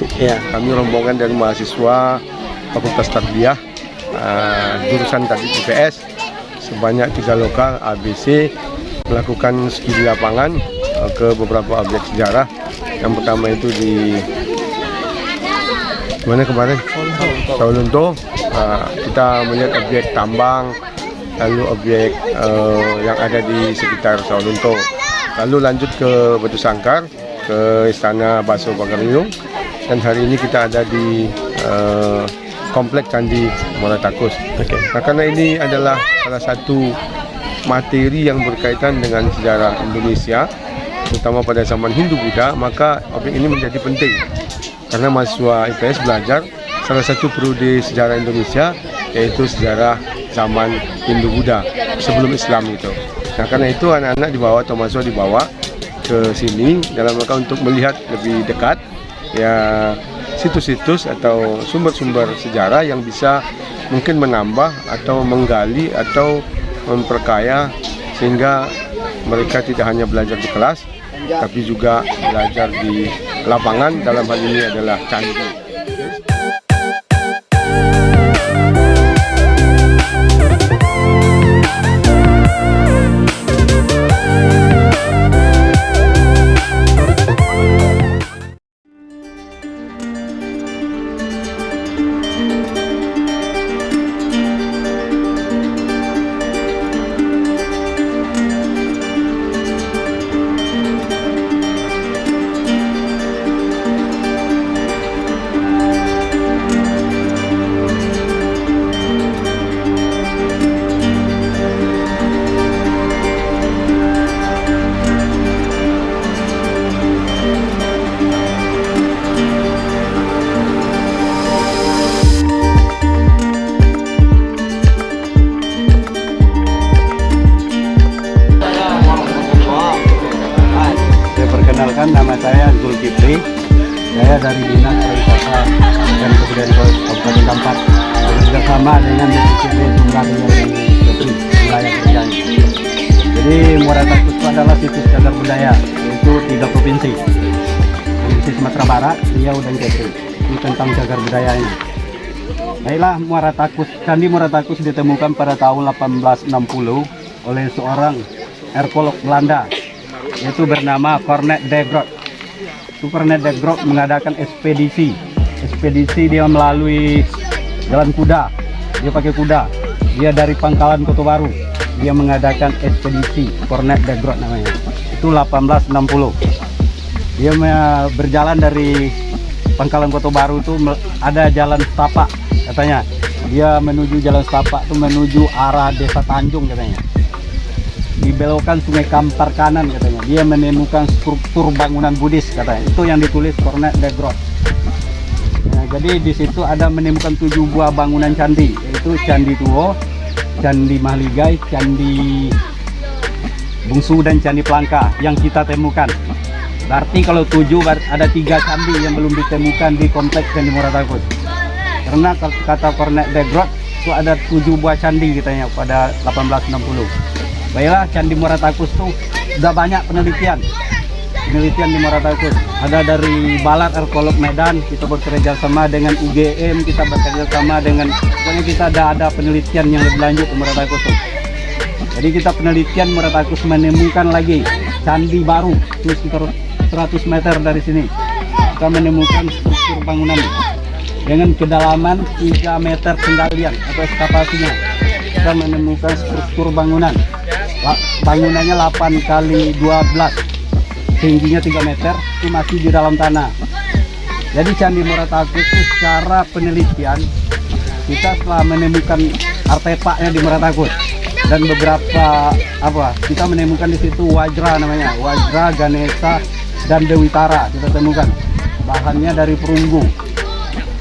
Ya. Kami rombongan dari mahasiswa Fakultas Tarbiyah uh, jurusan tadi IPS sebanyak tiga lokal ABC melakukan studi lapangan uh, ke beberapa objek sejarah. Yang pertama itu di mana kemarin? Saulunto. Uh, kita melihat objek tambang, lalu objek uh, yang ada di sekitar Saulunto. Lalu lanjut ke Batu Sangkar, ke Istana Baso Pagaruyung, dan hari ini kita ada di uh, Komplek Candi Muara Takus. Oke. Nah, karena ini adalah salah satu materi yang berkaitan dengan sejarah Indonesia, terutama pada zaman Hindu-Buddha, maka objek ini menjadi penting. Karena mahasiswa IPS belajar salah satu prodi sejarah Indonesia, yaitu sejarah zaman Hindu-Buddha sebelum Islam itu. Nah, karena itu anak-anak dibawa atau mahasiswa dibawa ke sini dalam rangka untuk melihat lebih dekat ya situs-situs atau sumber-sumber sejarah yang bisa mungkin menambah atau menggali atau memperkaya sehingga mereka tidak hanya belajar di kelas tapi juga belajar di lapangan dalam hal ini adalah candi. Nama saya Zulkifli. Saya dari Dinas Pariwisata dan Kebudayaan Kabupaten Kampat. Bekerja sama dengan Jumlah dan Kepri wilayah kerjaan. Jadi Muara Takus adalah situs cagar budaya yaitu tiga provinsi. Provinsi Sumatera Barat, Riau dan Kepri. Ini tentang cagar budayanya. Baiklah, Muara Takus, Candi Muara Takus ditemukan pada tahun 1860 oleh seorang arkeolog Belanda yaitu bernama Cornet de. Itu Cornet de Groot mengadakan ekspedisi. Ekspedisi dia melalui jalan kuda. Dia pakai kuda. Dia dari Pangkalan Kota Baru. Dia mengadakan ekspedisi Cornet de Groot namanya. Itu 1860. Dia berjalan dari Pangkalan Kota Baru itu ada jalan setapak katanya. Dia menuju jalan setapak itu menuju arah Desa Tanjung katanya dibelokkan sungai Kampar kanan katanya. Dia menemukan struktur bangunan Buddhis katanya. Itu yang ditulis Cornet de Groot. Nah, jadi di situ ada menemukan tujuh buah bangunan candi, yaitu Candi Tuo, Candi Mahligai, Candi Bungsu dan Candi Pelangka yang kita temukan. Berarti kalau tujuh ada tiga candi yang belum ditemukan di kompleks Candi Muratakus. Karena kata- Cornet de Groot itu ada tujuh buah candi katanya pada 1860. Baiklah Candi Muratakus tuh udah banyak penelitian. Penelitian di Muratakus. Ada dari Balat Arkeolog Medan, kita bekerja sama dengan UGM, kita bekerja sama dengan pokoknya kita ada ada penelitian yang lebih lanjut di Muratakus tuh. Jadi kita penelitian Muratakus menemukan lagi candi baru itu sekitar 100 meter dari sini. Kita menemukan struktur bangunan dengan kedalaman 3 meter penggalian atau ekskavasinya. Kita menemukan struktur bangunan bangunannya 8 kali 12 tingginya 3 meter itu masih di dalam tanah. Jadi Candi Muratakus itu secara penelitian kita telah menemukan artefaknya di Muratakus dan beberapa apa kita menemukan di situ Wajra namanya Wajra Ganesha dan Dewi Tara kita temukan. Bahannya dari perunggu.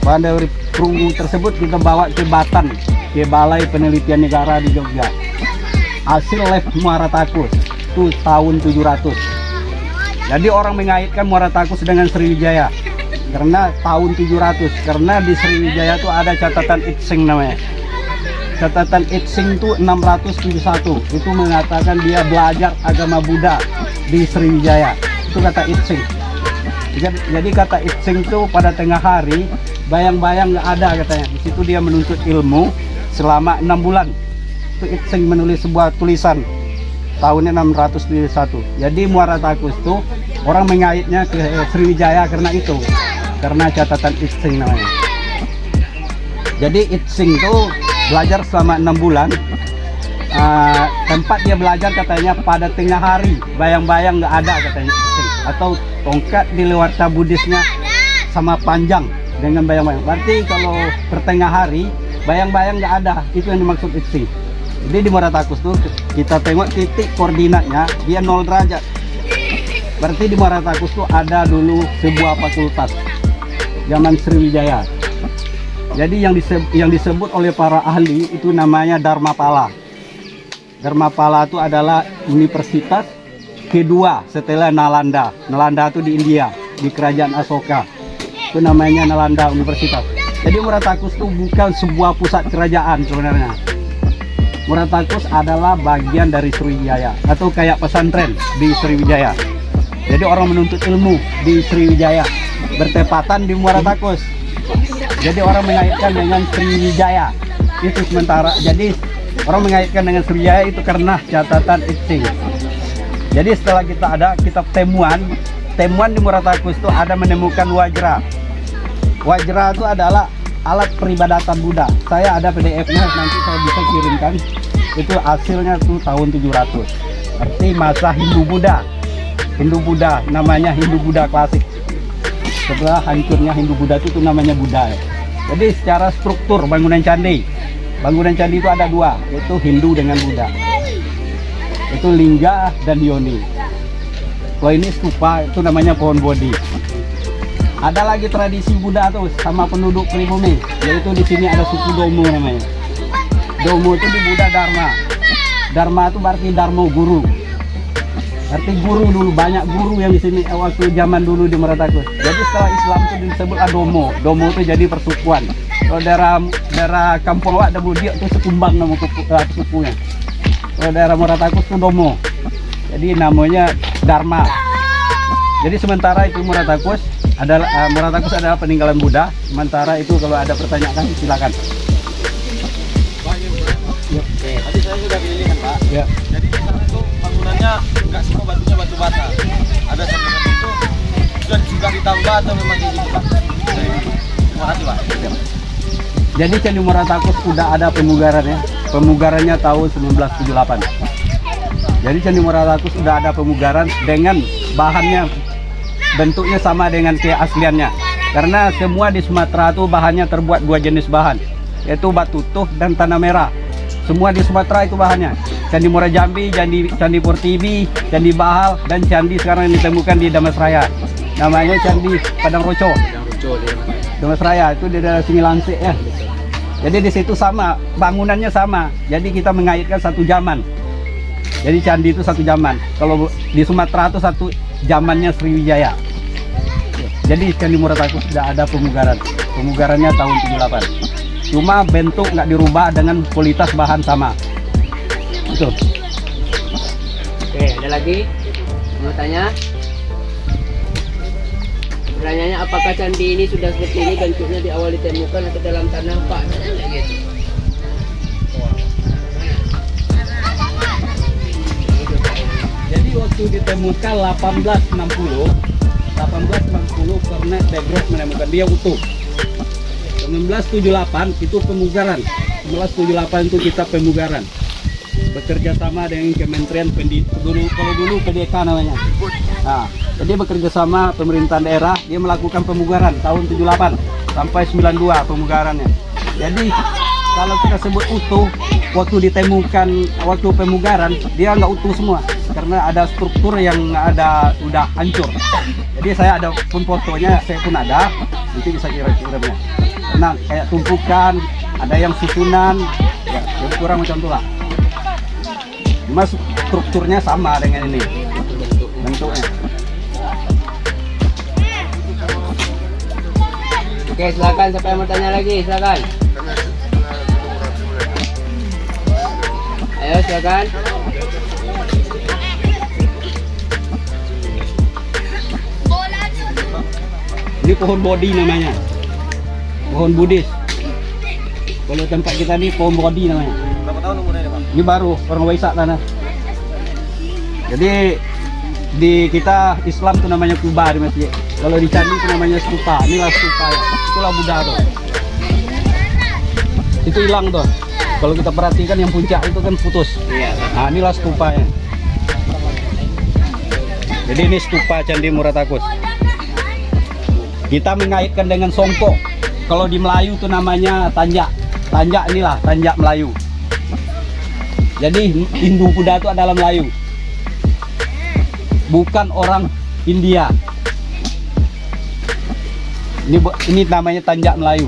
Bahan dari perunggu tersebut kita bawa ke Batan ke Balai Penelitian Negara di Jogja hasil lab Muara Takus itu tahun 700 jadi orang mengaitkan Muara Takus dengan Sriwijaya. Karena tahun 700 karena di Sriwijaya itu ada catatan Itsing namanya. Catatan Itsing itu 671 itu mengatakan dia belajar agama Buddha di Sriwijaya. Itu kata Itsing Jadi, kata Itsing itu pada tengah hari bayang-bayang nggak ada katanya. Di situ dia menuntut ilmu selama enam bulan. Itu Itsing menulis sebuah tulisan tahunnya 671. Jadi Muara Takus itu orang mengaitnya ke eh, Sriwijaya karena itu, karena catatan Itsing namanya. Jadi Itsing itu belajar selama enam bulan. Ah, tempat dia belajar katanya pada tengah hari, bayang-bayang nggak ada katanya Itsing. Atau tongkat di luar Buddhisnya sama panjang dengan bayang-bayang. Berarti kalau pertengah hari, bayang-bayang nggak ada. Itu yang dimaksud Itsing. Jadi di Muara Takus tuh kita tengok titik koordinatnya dia 0 derajat. Berarti di Muara Takus tuh ada dulu sebuah fakultas zaman Sriwijaya. Jadi yang disebut, yang disebut oleh para ahli itu namanya Dharmapala. Dharmapala itu adalah universitas kedua setelah Nalanda. Nalanda itu di India, di kerajaan Asoka. Itu namanya Nalanda Universitas. Jadi Muratakus itu bukan sebuah pusat kerajaan sebenarnya. Muratakus adalah bagian dari Sriwijaya atau kayak pesantren di Sriwijaya. Jadi orang menuntut ilmu di Sriwijaya bertepatan di Muratakus. Jadi orang mengaitkan dengan Sriwijaya. Itu sementara. Jadi orang mengaitkan dengan Sriwijaya itu karena catatan Itsing. Jadi setelah kita ada kitab temuan, temuan di Muratakus itu ada menemukan wajra. Wajra itu adalah alat peribadatan Buddha. Saya ada PDF-nya nanti saya bisa kirimkan. Itu hasilnya tuh tahun 700. Berarti masa Hindu Buddha. Hindu Buddha namanya Hindu Buddha klasik. Setelah hancurnya Hindu Buddha itu, itu namanya Buddha. ya. Jadi secara struktur bangunan candi, bangunan candi itu ada dua, yaitu Hindu dengan Buddha. Itu Lingga dan Yoni. Kalau ini stupa itu namanya pohon bodhi. Ada lagi tradisi Buddha tuh sama penduduk pribumi, yaitu di sini ada suku Domo namanya. Domo itu di Buddha Dharma. Dharma itu berarti Dharma guru. Berarti guru dulu banyak guru yang di sini waktu zaman dulu di Meratakus. Jadi setelah Islam itu disebut Domo. Domo itu jadi persukuan. Kalau daerah daerah Kampung Awak ada Budia itu sekumbang nama kupu- eh, sukunya. Kalau daerah Meratakus itu Domo. Jadi namanya Dharma. Jadi sementara itu Muratakus adalah uh, Muratakus adalah peninggalan Buddha. Sementara itu kalau ada pertanyaan silakan. Tadi saya sudah kelilingan Pak. Ya. Jadi di sana itu bangunannya nggak semua batunya batu bata. Ada satu itu sudah sudah ditambah atau memang kayak gitu Pak? Terima kasih Pak. Jadi Candi Muratakus sudah ada pemugarannya. Pemugarannya tahun 1978. Jadi Candi Muratakus sudah ada pemugaran dengan bahannya bentuknya sama dengan keasliannya. Karena semua di Sumatera itu bahannya terbuat dua jenis bahan, yaitu batu tuh dan tanah merah. Semua di Sumatera itu bahannya. Candi Muara Jambi, Candi Candi Portibi, Candi Bahal, dan candi sekarang yang ditemukan di Damasraya. Namanya Candi Padang Roco. Damas Raya itu di daerah sini Lansik ya. Jadi di situ sama, bangunannya sama. Jadi kita mengaitkan satu zaman. Jadi candi itu satu zaman. Kalau di Sumatera itu satu zamannya Sriwijaya. Jadi Candi Muratakus sudah ada pemugaran. Pemugarannya tahun 78. Cuma bentuk nggak dirubah dengan kualitas bahan sama. Itu. Oke, ada lagi? Mau tanya? Pertanyaannya apakah candi ini sudah seperti ini bentuknya di awal ditemukan atau dalam tanah Pak? Gitu. Waktu ditemukan 1860, 1860 karena Tegros menemukan dia utuh. 1978 itu pemugaran. 1978 itu kita pemugaran. Bekerja sama dengan Kementerian Pendidikan dulu kalau dulu PDK namanya. Nah, jadi bekerja sama pemerintahan daerah dia melakukan pemugaran tahun 78 sampai 92 pemugarannya. Jadi kalau kita sebut utuh waktu ditemukan waktu pemugaran dia nggak utuh semua karena ada struktur yang ada udah hancur. Jadi saya ada pun fotonya saya pun ada nanti bisa kirim-kirimnya. Nah kayak tumpukan ada yang susunan ya jadi kurang macam itulah. Cuma strukturnya sama dengan ini bentuknya. Oke, silakan siapa yang mau tanya lagi? Silakan. Ayo, silakan. Ini pohon bodi namanya. Pohon Buddhis. Kalau tempat kita ini pohon bodi namanya. Berapa tahun umurnya ini, Pak? Ini baru orang Waisak tanah. Jadi di kita Islam itu namanya kuba di masjid. Kalau di candi itu namanya stupa. Inilah stupa ya. Itulah Buddha tuh. Itu hilang tuh. Kalau kita perhatikan yang puncak itu kan putus. Iya. Nah, inilah stupa ya. Jadi ini stupa Candi Muratakus. Kita mengaitkan dengan Songko. Kalau di Melayu itu namanya tanjak. Tanjak inilah tanjak Melayu. Jadi Hindu Buddha itu adalah Melayu. Bukan orang India. Ini ini namanya tanjak Melayu.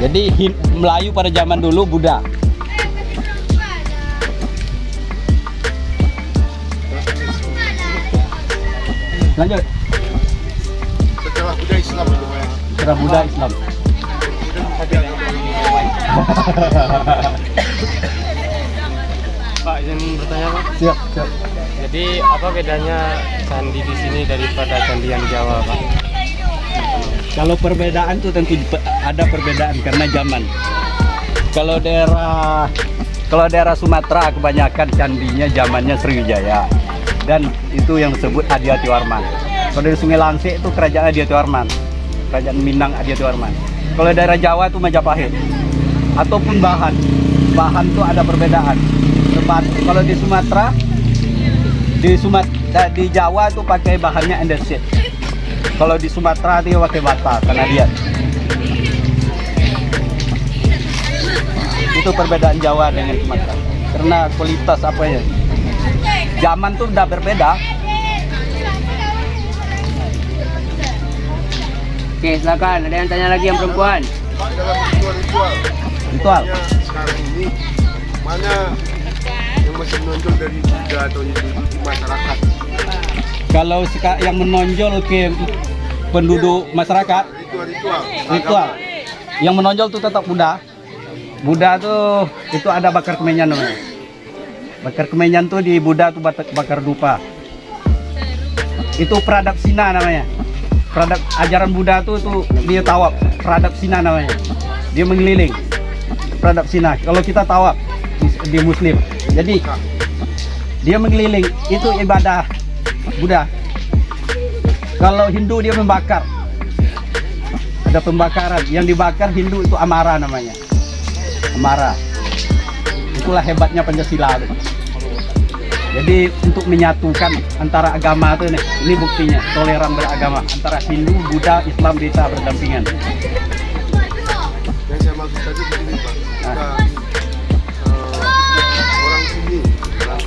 Jadi Melayu pada zaman dulu Buddha. Lanjut. Setelah Buddha Islam itu Pak. Setelah Buddha Islam. Pak izin bertanya Pak. Siap, siap. Jadi apa bedanya candi di sini daripada candi yang Jawa Pak? Kalau perbedaan tuh tentu ada perbedaan karena zaman. Kalau daerah kalau daerah Sumatera kebanyakan candinya zamannya Sriwijaya dan itu yang disebut Adiati Warman. Kalau dari Sungai Langsik itu kerajaan Adiati Warman, kerajaan Minang Adiati Warman. Kalau daerah Jawa itu Majapahit ataupun bahan, bahan tuh ada perbedaan. Sebab kalau di Sumatera di Sumat eh, di Jawa tuh pakai bahannya andesit. Kalau di Sumatera dia pakai bata karena dia itu perbedaan Jawa dengan Sumatera karena kualitas apa ya zaman tuh udah berbeda Oke, silakan. Ada yang tanya lagi yang perempuan? Ritual ya, sekarang ini mana yang masih menonjol dari Buddha atau di masyarakat? kalau yang menonjol ke penduduk masyarakat Ritual-ritual. ritual yang menonjol tuh tetap Buddha Buddha tuh itu ada bakar kemenyan namanya bakar kemenyan tuh di Buddha tuh bakar, dupa. Itu peradap Sina namanya. Peradap ajaran Buddha tuh tuh dia tawaf peradap Sina namanya. Dia mengeliling peradap Sina. Kalau kita tawaf di, Muslim. Jadi dia mengeliling. Itu ibadah Buddha. Kalau Hindu dia membakar. Ada pembakaran. Yang dibakar Hindu itu amara namanya. Amara itulah hebatnya Pancasila itu. jadi untuk menyatukan antara agama itu nih ini buktinya toleran beragama antara Hindu Buddha Islam bisa berdampingan. Yang saya maksud tadi begini Pak. Kita eh, orang sini orang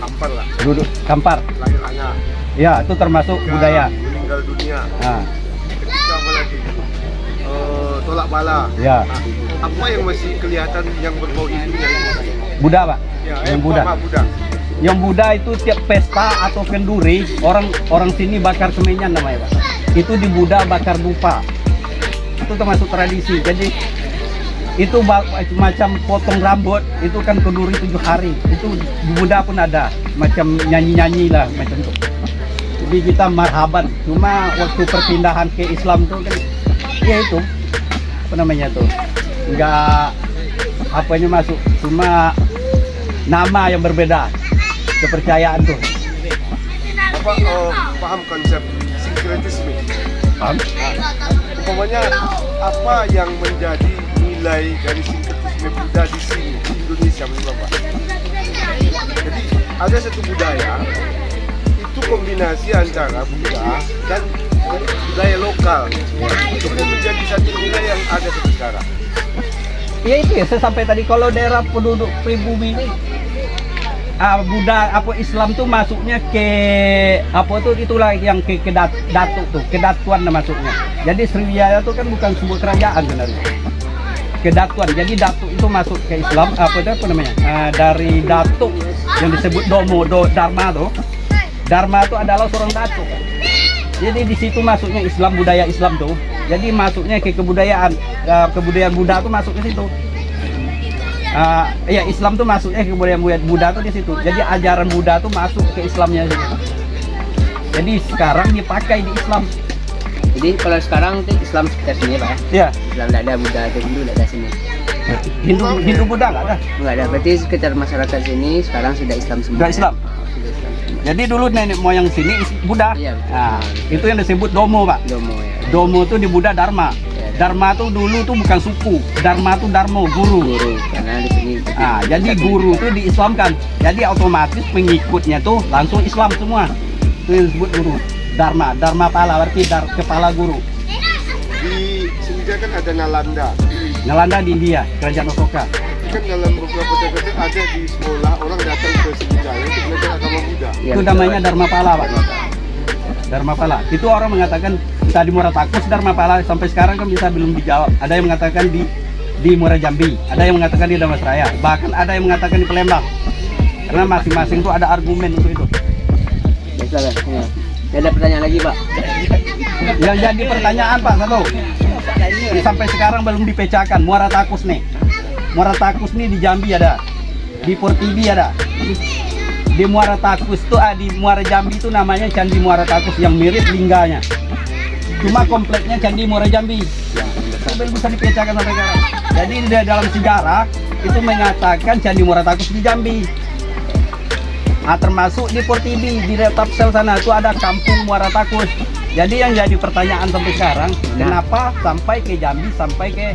Kampar lah, duduk kampar? Lahir anak, ya itu termasuk budaya. meninggal dunia, nah, tolak bala. ya. Nah, apa yang masih kelihatan yang berbau Hindunya itu? Buddha pak? Ya, yang eh, Buddha Buddha. yang Buddha itu tiap pesta atau kenduri orang orang sini bakar kemenyan namanya pak. Itu di Buddha bakar dupa itu termasuk tradisi. Jadi itu macam potong rambut itu kan kenduri tujuh hari. Itu di Buddha pun ada. Macam nyanyi nyanyi lah macam itu. Jadi kita marhaban. Cuma waktu perpindahan ke Islam tuh kan ya itu apa namanya tuh nggak apanya masuk cuma nama yang berbeda kepercayaan tuh Apa eh, paham konsep sinkretisme? paham? Umpamanya apa yang menjadi nilai dari sinkretisme Buddha di sini di Indonesia menurut Bapak? Jadi ada satu budaya itu kombinasi antara Buddha dan budaya lokal itu pun menjadi satu nilai yang ada sekarang. Ya itu ya, saya sampai tadi kalau daerah penduduk pribumi ini ah, Buddha apa Islam tuh masuknya ke apa tuh itulah yang ke, ke dat- datuk tuh, kedatuan masuknya. Jadi Sriwijaya tuh kan bukan sebuah kerajaan sebenarnya. Kedatuan. Jadi datuk itu masuk ke Islam apa itu apa namanya? Ah, dari datuk yang disebut domo, do, dharma tuh. Dharma itu adalah seorang datuk. Jadi di situ masuknya Islam budaya Islam tuh. Jadi masuknya ke kebudayaan eh, kebudayaan Buddha tuh masuk ke situ. Ah, ya Islam tuh masuknya ke kebudayaan Buddha- tuh di situ. Jadi ajaran Buddha tuh masuk ke Islamnya situ. Jadi sekarang dipakai di Islam. Jadi kalau sekarang itu Islam sekitar sini pak ya. Ya, Islam tidak ada Buddha atau Hindu tidak ada sini. Hindu Hindu Buddha nggak ada. Enggak ada. Berarti sekitar masyarakat sini sekarang sudah Islam semua. Sudah ya? Islam. Oh, sudah Islam. Jadi dulu nenek moyang sini Buddha. Iya, betul. Nah, itu yang disebut Domo, Pak. Domo ya. Domo itu di Buddha Dharma. Dharma tuh dulu tuh bukan suku. Dharma tuh Darmo, guru. Guru karena di sini. Nah, jadi guru tuh diislamkan. Jadi otomatis pengikutnya tuh langsung Islam semua. Itu yang disebut guru. Dharma, Dharma pala berarti dar, kepala guru. Di Sriwijaya kan ada Nalanda. Nalanda di India, kerajaan Asoka. Kan dalam beberapa catatan ada di sekolah orang datang ke Sriwijaya untuk belajar agama Buddha. Ya, itu betul. namanya Dharma Pala, Pak. Dharma Pala. Itu orang mengatakan kita di Muara Takus Dharma Pala sampai sekarang kan bisa belum dijawab. Ada yang mengatakan di di Muara Jambi, ada yang mengatakan di Damasraya, bahkan ada yang mengatakan di Palembang. Karena masing-masing itu ada argumen untuk itu. Ya, silakan. Ya. Ada pertanyaan lagi pak? Yang jadi pertanyaan Pak satu, ini sampai sekarang belum dipecahkan Muara Takus nih. Muara Takus nih di Jambi ada, di Portibi ada. Di Muara Takus tuh ah, di Muara Jambi itu namanya Candi Muara Takus yang mirip lingganya. Cuma kompleknya Candi Muara Jambi. Belum bisa dipecahkan sampai sekarang. Jadi di dalam sejarah itu mengatakan Candi Muara Takus di Jambi. Nah, termasuk di Portibi di Tapsel sana itu ada kampung Muara Takus. Jadi yang jadi pertanyaan sampai sekarang, kenapa sampai ke Jambi sampai ke